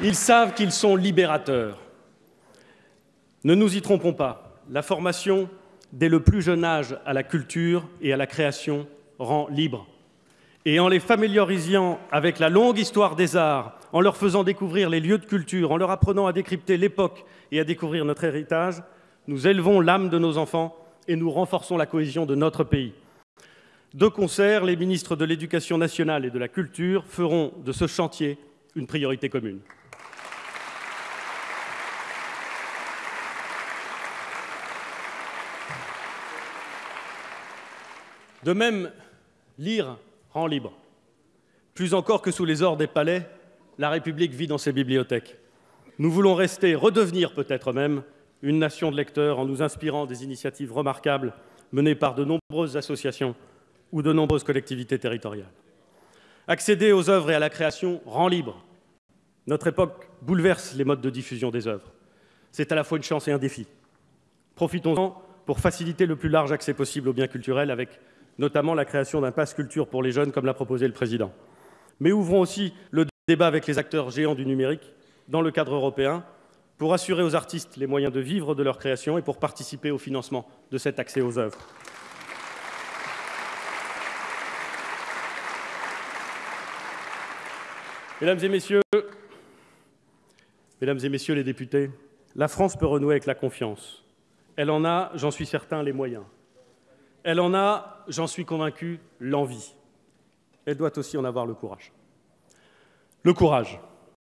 Ils savent qu'ils sont libérateurs. Ne nous y trompons pas, la formation dès le plus jeune âge à la culture et à la création rend libre. Et en les familiarisant avec la longue histoire des arts, en leur faisant découvrir les lieux de culture, en leur apprenant à décrypter l'époque et à découvrir notre héritage, nous élevons l'âme de nos enfants et nous renforçons la cohésion de notre pays. De concert, les ministres de l'Éducation nationale et de la Culture feront de ce chantier une priorité commune. De même, lire rend libre. Plus encore que sous les ors des palais, la République vit dans ses bibliothèques. Nous voulons rester, redevenir peut-être même, une nation de lecteurs en nous inspirant des initiatives remarquables menées par de nombreuses associations ou de nombreuses collectivités territoriales. Accéder aux œuvres et à la création rend libre. Notre époque bouleverse les modes de diffusion des œuvres. C'est à la fois une chance et un défi. Profitons-en pour faciliter le plus large accès possible aux biens culturels avec notamment la création d'un pass culture pour les jeunes, comme l'a proposé le président. Mais ouvrons aussi le débat avec les acteurs géants du numérique dans le cadre européen pour assurer aux artistes les moyens de vivre de leur création et pour participer au financement de cet accès aux œuvres. Mesdames et messieurs, mesdames et messieurs les députés, la France peut renouer avec la confiance. Elle en a, j'en suis certain, les moyens. Elle en a, j'en suis convaincu, l'envie. Elle doit aussi en avoir le courage. Le courage.